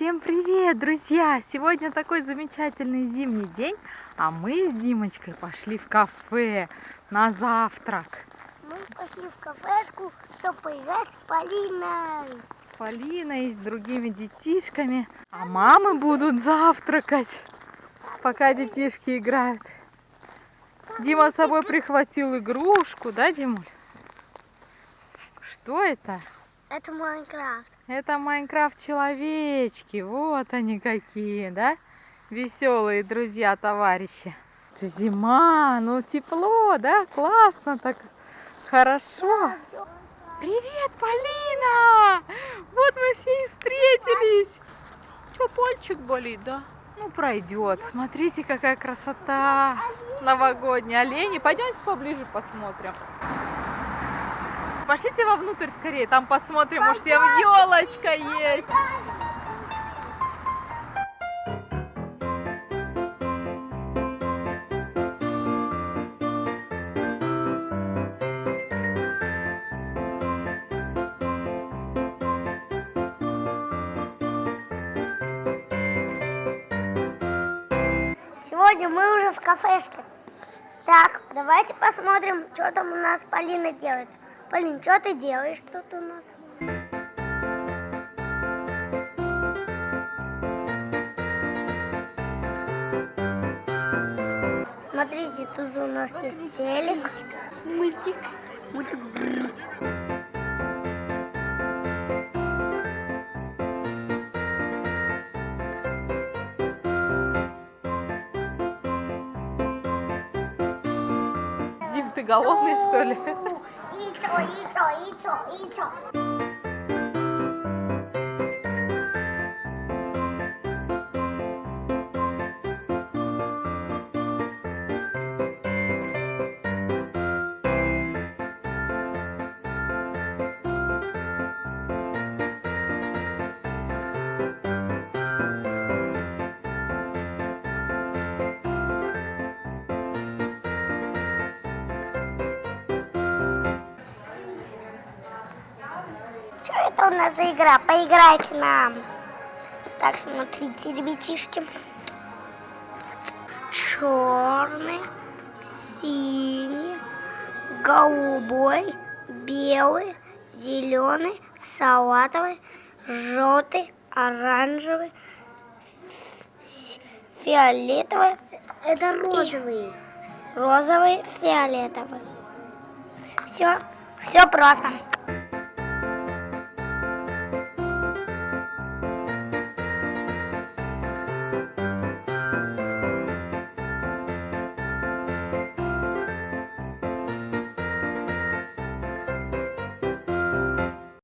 Всем привет, друзья! Сегодня такой замечательный зимний день, а мы с Димочкой пошли в кафе на завтрак. Мы пошли в кафешку, чтобы поиграть с Полиной. С Полиной и с другими детишками. А мамы будут завтракать, пока детишки играют. Дима с собой прихватил игрушку, да, Димуль? Что это? Это Майнкрафт. Это Майнкрафт-человечки. Вот они какие, да? Веселые друзья, товарищи. Зима, ну тепло, да? Классно так. Хорошо. Привет, Полина! Вот мы все и встретились. Что, пальчик болит, да? Ну, пройдет. Смотрите, какая красота новогодняя. Олени, пойдемте поближе посмотрим пошлите вовнутрь скорее, там посмотрим, может там елочка есть. Сегодня мы уже в кафешке. Так, давайте посмотрим, что там у нас Полина делает. Полин, что ты делаешь тут у нас? Смотрите, тут у нас есть телек. Мультик. Мультик. Дим, ты голодный, что ли? いいぞいいぞいいぞいいぞ у нас за игра? Поиграйте нам. Так, смотрите, ребятишки. Черный, синий, голубой, белый, зеленый, салатовый, желтый, оранжевый, фиолетовый. Это розовый. розовый, фиолетовый. Все, все просто.